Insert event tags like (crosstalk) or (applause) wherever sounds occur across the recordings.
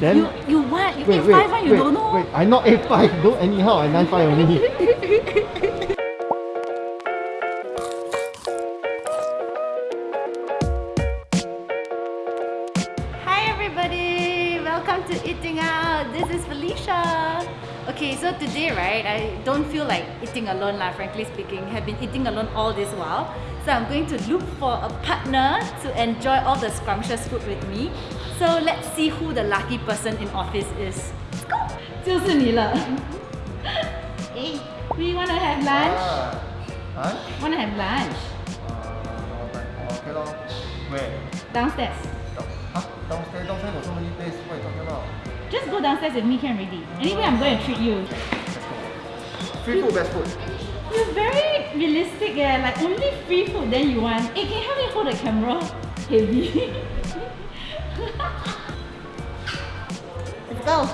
then you, you what? You wait, 8 wait, 5 wait, you don't know? Wait, I not 8 5, don't anyhow, I 9 5 only. (laughs) Okay, so today, right, I don't feel like eating alone lah, frankly speaking. Have been eating alone all this while. So I'm going to look for a partner to enjoy all the scrumptious food with me. So let's see who the lucky person in office is. Let's go! (laughs) 就是你了。hey, we wanna have lunch? Huh? Wanna have lunch? okay lor. Where? Downstairs. Huh? Downstairs, downstairs got so many places. What you talking about? Just go downstairs with me can already. Anyway, I'm going to treat you. Let's go. Free food, best food. You're very realistic eh, like only free food then you want. Hey, can you help me hold the camera? (laughs) Heavy. Let's go.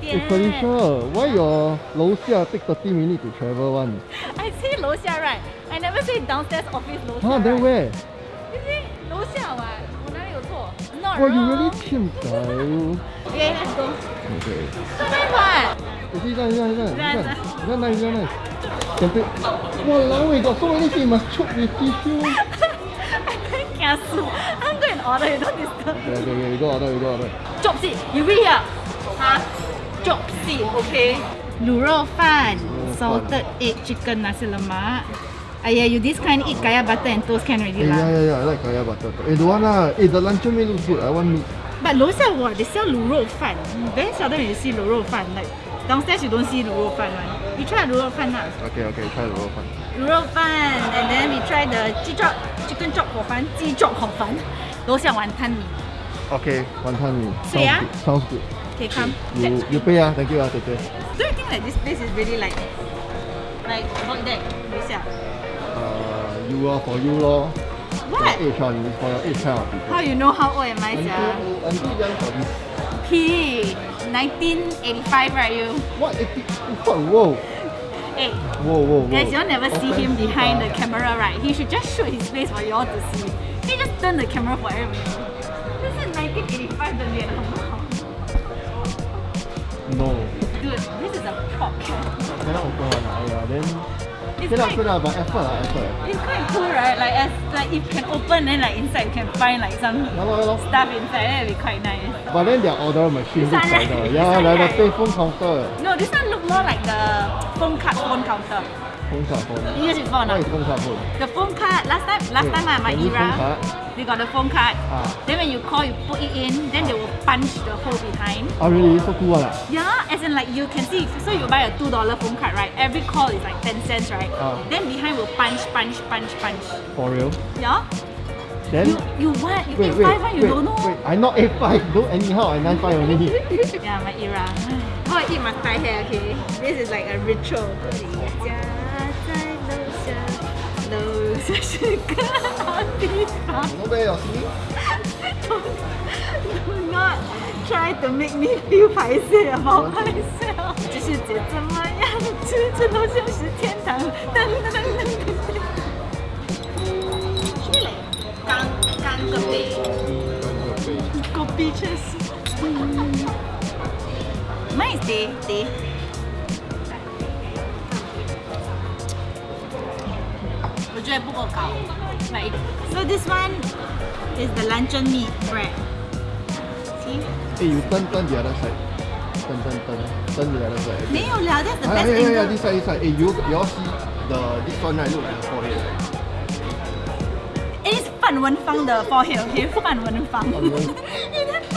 Hey Felicia, why your 楼下 take 30 minutes to travel one? I say 楼下 right. I never say downstairs office 楼下 Huh? Then right. where? You say 楼下 what? 我哪里有错? Not Wow, you wrong. really 欠仔 Okay, let's go. Okay. So nice what? 你see, this one, this one, this one, Nice, this one. This one nice, this one nice. Can take. Walao, we got so many things, must choke with tissue. I very kiasu. I'm going to order, you don't disturb. Okay, okay, okay, we go order, we go order. Chop seat, you read here. Huh? Chop seat, okay. 卤肉饭, salted egg chicken nasi lemak. Aiyah, you this kind eat kaya butter and toast can already Eh, yeah, lah. yeah, yeah, I like kaya butter. Eh, don't want lah. Eh, the luncheon meat looks good. I want meat. But 楼下 what? They sell 卤肉饭. Very seldom you see 卤肉饭. Like downstairs you don't see 卤肉饭 one. You try 卤肉饭 lah. Okay, okay, try the roll 卤肉饭 and then we try the 鸡 chop, chicken chop 火饭,鸡 chop 火饭.楼下晚餐米. Okay, wanton mee. Sweet, ah? Sounds good. Okay, come. You, Let's you pay ah, thank you ah, tete. Do you think that this place is really like like void deck? 楼下. Uh, you are for you lor. What? Your age one, it's for your age kind of people. How you know how old am I, I'm sia? too old, I'm too young for this. P. 1985, right you? What? 80, what? Whoa. Hey, Whoa, whoa, whoa. guys, you all never see him Offensive, behind the ah. camera, right? He should just shoot his face for you all to see. He just turn the camera for everybody. This is 1985 的脸，好不好？ No. Dude, this is a prop. Cannot open one ah. Yeah, then... It's lah, quite, okay lah, but effort lah, effort. it's quite cool, right? Like as like if can open, then like inside you can find like some Yeah yeah lor. stuff inside. That'd be quite nice. But then their order machine This looks like the... Yeah, one, like the payphone counter. No, this one look more like the phone card phone counter. Phone card phone. You use it or not? is phone card phone? The phone card last time last Wait, time ah, my era they got the phone card. Ah. Then when you call you put it in, then they will punch the hole behind. Oh really? So cool ah. Yeah, as in like you can see so you buy a two dollar phone card, right? Every call is like ten cents, right? Ah. Then behind will punch, punch, punch, punch. For real? Yeah? Then... You you what? You Wait, eat wait, five one, you wait, don't know? wait. I not A5. Don't anyhow. I 95 only. (laughs) Yeah, my era How I eat my Thai hair, okay? This is like a ritual. 家在楼下，楼下是个好地方。 no way, you see? Do not try to make me feel 排泄 about myself。这世界怎么样？吃这楼下是天堂。噔噔噔噔噔。Actually like 干干个杯，个杯确实。 Mine is teh teh。我觉得不够高。Like so this one is the luncheon meat bread. See? Hey, you turn, turn the other side. Turn, turn, turn. Turn the other side. 没有了，that's the Ah, best yeah, yeah, yeah, angle. this side, this side. Hey, you, you all see the, this one right, look like the forehead, right? It is 范文芳的 forehead, okay? (laughs) 范文芳。范文你(laughs) 在背，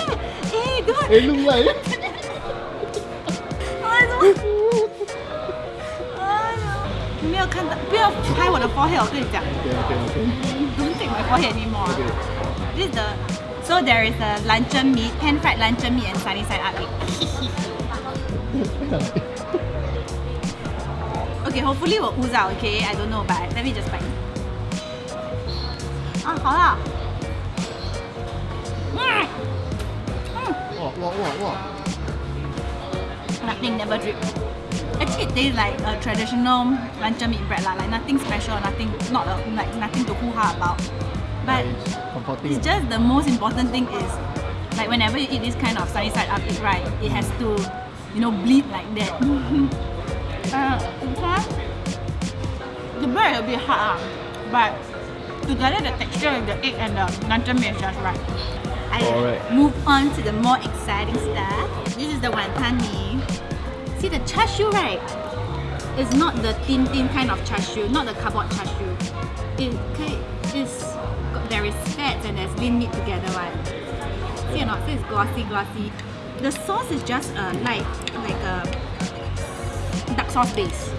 哎，对。 Hey, look like... (laughs) 哎，怎么？哎呀，你没有看到，不要拍我的 forehead，我跟你讲 OK OK OK，Don't take my forehead anymore. This is the so there is a luncheon meat, pan fried luncheon meat and sunny side up egg. Okay, hopefully will ooze out. Okay, I don't know, but let me just bite. 啊，好了。嗯 Wow, wow, wow, wow. Nothing never drip. Actually, It tastes like a traditional luncheon meat bread lah, like nothing special, nothing not a, like nothing to hoo ha about. But It's it's just the most important thing is like whenever you eat this kind of sunny side up egg, right, it has to you know bleed like that. (laughs) uh, the bread a bit hard, ah, but together the texture of the egg and the luncheon meat is just right. I move on to the more exciting stuff. This is the wonton mee. See the char siu, right? It's not the thin thin kind of char siu, not the cardboard char siu. It is there is fat and there's lean meat together one. See or not? So it's glossy glossy. The sauce is just a like like a dark sauce base.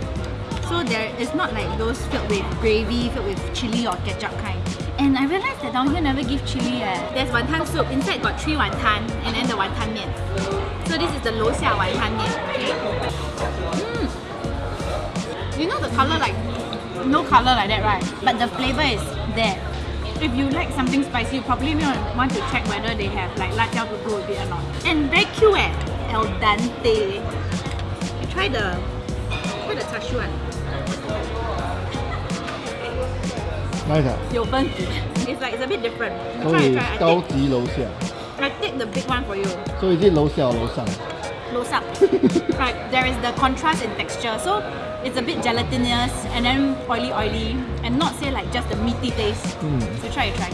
So there is not like those filled with gravy, filled with chili or ketchup kind. And I realized that down here never give chili eh. There's wonton soup. Inside got three wonton and then the wonton mian. So this is the 楼下 wanton mian, okay? Mm. You know the color like, no color like that right? But the flavor is there. If you like something spicy, you probably want to check whether they have like lajao to go with it or not. And very cute eh? Al dente. You try the, try the tashuan. Nice ah. (laughs) It's like, it's a bit different. You try, try, I take the big one for you. 所以是楼下楼上。 Close up. right, there is the contrast in texture. So it's a bit gelatinous and then oily, oily, and not say like just the meaty taste. Mm. So try, try.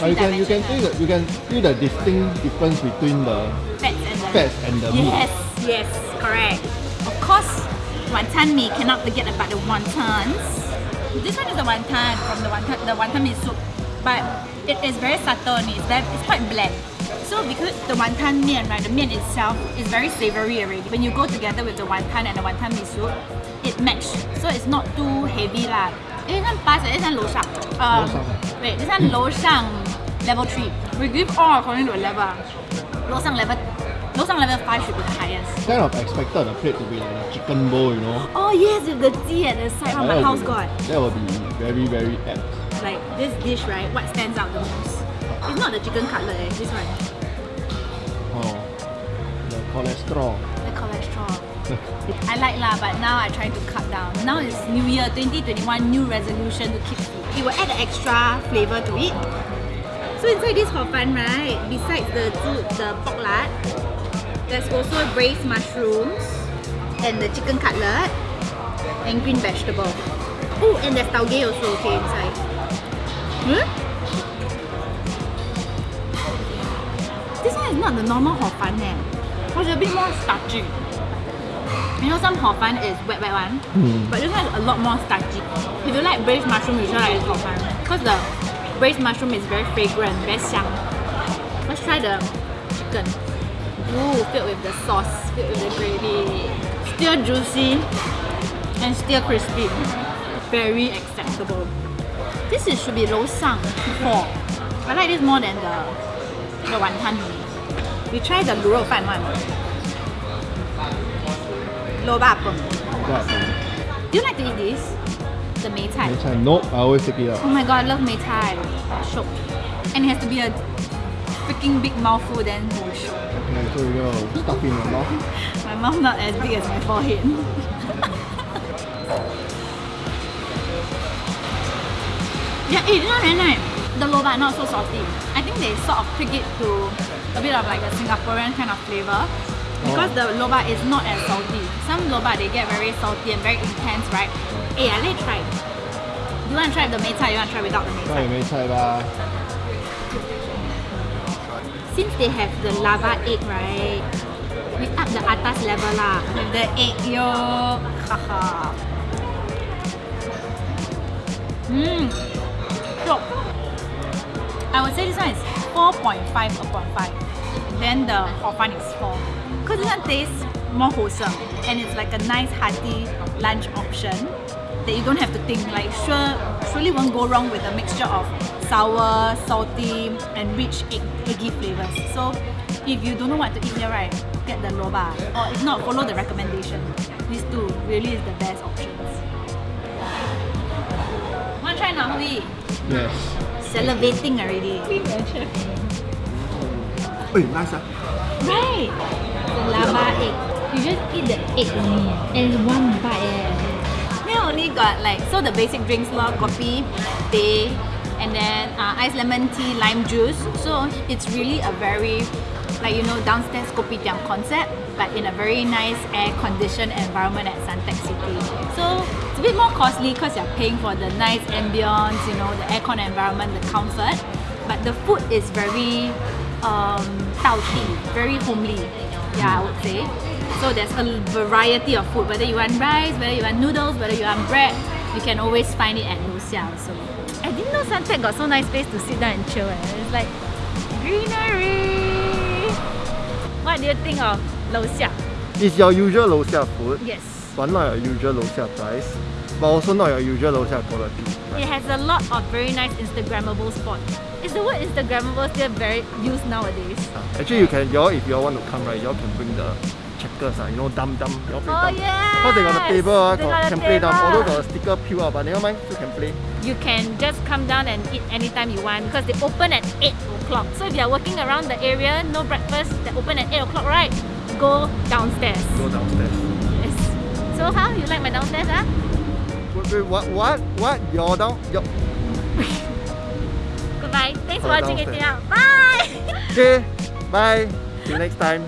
But you can you can feel the, you can feel the distinct difference between the Fats and the fats and the meat. Yes, yes, correct. Of course, wonton mee cannot forget about the wontons. This one is the wonton from the wonton, the wonton mee soup, but it is very subtle and it's, very, it's quite bland. So because the wonton mian, right, the mian itself is very savory already. When you go together with the wonton and the wonton mee soup, it matches. So it's not too heavy lah. Eh, this one pass, eh, this one 楼上. Um, 楼上. wait, this one 楼上 level 3. We give all according to a level. 楼上 level 楼上 level 5 should be the highest. Kind of expected the plate to be like a chicken bowl, you know. Oh yes, with the tea at the side. Oh, my house be- got. That would be very very apt. Like this dish, right? What stands out the most? It's not the chicken cutlet, eh, this one. Oh, the cholesterol. The cholesterol. (laughs) I like lah, but now I try to cut down. Now it's New Year 2021, new resolution to keep fit. It will add an extra flavor to it. So inside this hor fun, right? Besides the the pork lard, there's also braised mushrooms and the chicken cutlet and green vegetable. Oh, and there's tauge also okay inside. Hmm? This one is not the normal hor fun eh. It's a bit more starchy. You know some hor fun is wet wet one, Hmm. but this one is a lot more starchy. If you like braised mushroom, you should like this hor fun. Because the braised mushroom is very fragrant, very xiang. Let's try the chicken. Ooh, filled with the sauce, filled with the gravy. Still juicy and still crispy. Very acceptable. This is, should be low sang for. I like this more than the, the wonton mee. We try the gruo fan one. Lo ba peng. Do you like to eat this? The mei tai? Mei tai. Nope, I always take it out. Oh my god, I love mei tai. Shook. And it has to be a freaking big mouthful then. Oh, shook. We my mouth. (laughs) my mouth not as big as my forehead. (laughs) yeah, it's not very nice. The loba not so salty. I think they sort of tweak it to a bit of like a Singaporean kind of flavor. Because oh. the loba is not as salty. Some loba they get very salty and very intense, right? Hey, I let try. You want to try the mei you want to try without the mei Try the mei since they have the lava egg, right? We up the atas level lah with the egg yolk. Haha. Mmm. So, I would say this one is 4.5 upon 5. Then the hor fun is 4. Because this one tastes more wholesome and it's like a nice hearty lunch option that you don't have to think like sure surely won't go wrong with a mixture of sour, salty and rich egg, eggy flavors. So if you don't know what to eat here right, get the loba or if not follow the recommendation. These two really is the best options. Want to try now, Hui? Yes. Salivating already. Hey, nice ah. Right. The lava egg. You just eat the egg only, and it's one bite. Eh. Here only got like so the basic drinks lor, coffee, teh, and then uh, ice lemon tea, lime juice. So it's really a very like you know downstairs kopitiam concept, but in a very nice air conditioned environment at Suntec City. So it's a bit more costly because you're paying for the nice ambience, you know, the aircon environment, the comfort. But the food is very um, very homely. Yeah, I would say. So there's a variety of food, whether you want rice, whether you want noodles, whether you want bread, you can always find it at Lucia also. I didn't know Suntec got so nice place to sit down and chill. Eh. It's like greenery. What do you think of Lucia? It's your usual Lucia food, Yes. but not your usual Lucia price, but also not your usual Lucia quality. It has a lot of very nice Instagrammable spots. Is the word Instagrammable still very used nowadays? Actually, you can, y'all, if y'all want to come, right, y'all can bring the checkers, ah, you know, dum dum, y'all Oh dum. yeah. Because they got the table, ah, They got, can the play dum. table. Although got a sticker peel, ah, but never mind, still can play. You can just come down and eat anytime you want because they open at 8 o'clock. So if you're working around the area, no breakfast, they open at 8 o'clock, right? Go downstairs. Go downstairs. Yes. So how? You like my downstairs, ah? Wait, wait, what, what, what? You're down, you're... (laughs) Goodbye. Thanks for watching it out. Bye! Okay, bye. Till next time.